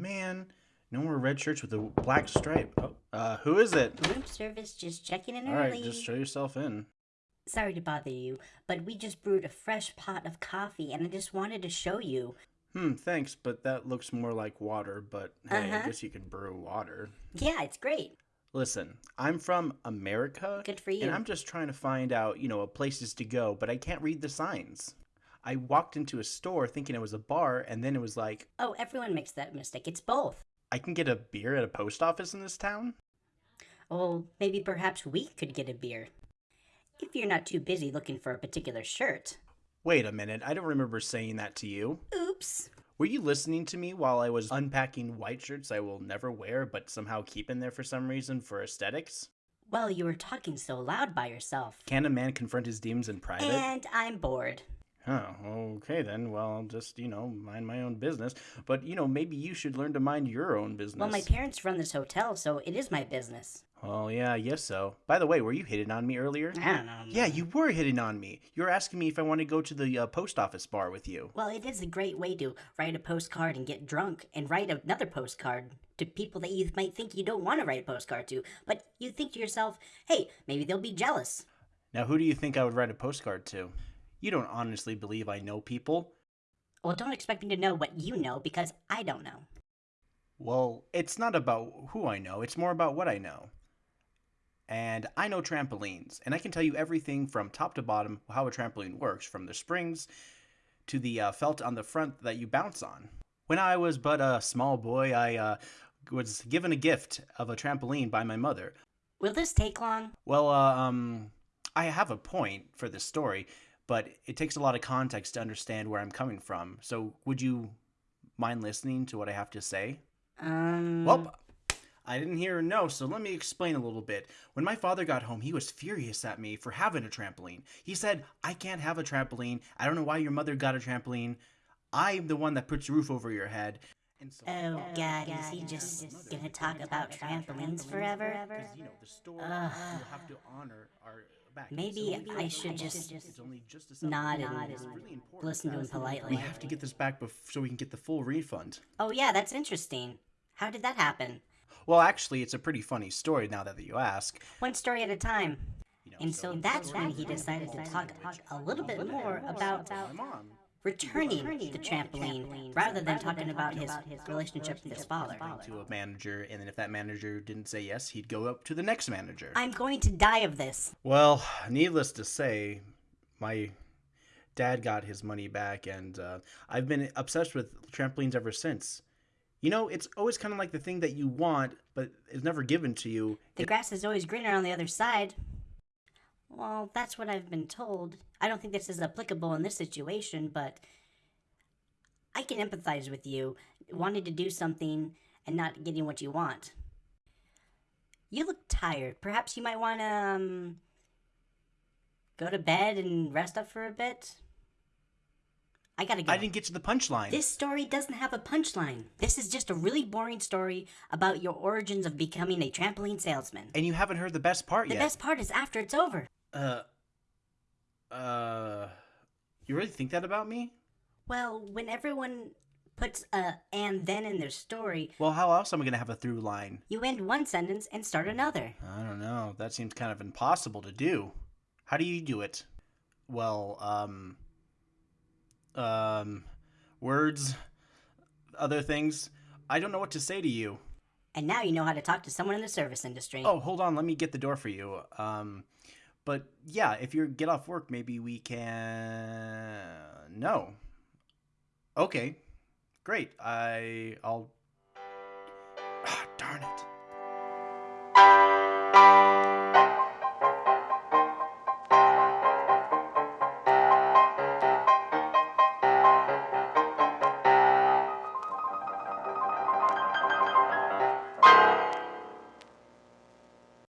man. No more red shirts with a black stripe. Oh, uh, who is it? Room service just checking in All early. right, just show yourself in. Sorry to bother you, but we just brewed a fresh pot of coffee and I just wanted to show you. Hmm, thanks, but that looks more like water, but hey, I Uh-huh. guess you can brew water. Yeah, it's great. Listen, I'm from America. Good for you. And I'm just trying to find out, you know, a places to go, but I can't read the signs. I walked into a store thinking it was a bar, and then it was like, Oh, everyone makes that mistake. It's both. I can get a beer at a post office in this town? Oh, maybe perhaps we could get a beer. If you're not too busy looking for a particular shirt. Wait a minute, I don't remember saying that to you. Oops. Were you listening to me while I was unpacking white shirts I will never wear, but somehow keep in there for some reason for aesthetics? Well, you were talking so loud by yourself. Can a man confront his demons in private? And I'm bored. Oh, okay then. Well, I'll just, you know, mind my own business. But, you know, maybe you should learn to mind your own business. Well, my parents run this hotel, so it is my business. Oh, yeah, I guess so. By the way, were you hitting on me earlier? I don't know. Yeah, you were hitting on me. You were asking me if I want to go to the uh, post office bar with you. Well, it is a great way to write a postcard and get drunk and write another postcard to people that you might think you don't want to write a postcard to. But you think to yourself, hey, maybe they'll be jealous. Now, who do you think I would write a postcard to? You don't honestly believe I know people. Well, don't expect me to know what you know because I don't know. Well, it's not about who I know, it's more about what I know. And I know trampolines, and I can tell you everything from top to bottom how a trampoline works, from the springs to the uh, felt on the front that you bounce on. When I was but a small boy, I uh, was given a gift of a trampoline by my mother. Will this take long? Well, uh, um, I have a point for this story, but it takes a lot of context to understand where I'm coming from. So, would you mind listening to what I have to say? Um. Well, I didn't hear a no, so let me explain a little bit. When my father got home, he was furious at me for having a trampoline. He said, I can't have a trampoline. I don't know why your mother got a trampoline. I'm the one that puts a roof over your head. And so, Oh God, is he just gonna talk about trampolines forever? because, you know, the Ugh. will have to honor our. Maybe I should just nod and listen to him politely. We have to get this back so we can get the full refund. Oh yeah, that's interesting. How did that happen? Well, actually, it's a pretty funny story now that you ask. One story at a time. You know, And so that's when he decided to talk a little bit more about my mom. Returning the trampoline rather than talking about his relationship with his father. to a manager, and then if that manager didn't say yes, he'd go up to the next manager. I'm going to die of this. Well, needless to say, my dad got his money back, and uh, I've been obsessed with trampolines ever since. You know, it's always kind of like the thing that you want, but it's never given to you. The grass is always greener on the other side. Well, that's what I've been told. I don't think this is applicable in this situation, but I can empathize with you wanting to do something and not getting what you want. You look tired. Perhaps you might want to um, go to bed and rest up for a bit. I gotta go. I didn't get to the punchline. This story doesn't have a punchline. This is just a really boring story about your origins of becoming a trampoline salesman. and you haven't heard the best part The yet. The best part is after it's over. Uh, uh, you really think that about me? Well, when everyone puts a and then in their story, Well, how else am I gonna have a through line? you end one sentence and start another. I don't know. That seems kind of impossible to do. How do you do it? Well, um, um, words, other things. I don't know what to say to you. And now you know how to talk to someone in the service industry. Oh, hold on. Let me get the door for you. Um, but yeah, if you get off work, maybe we can. No. Okay, great. I I'll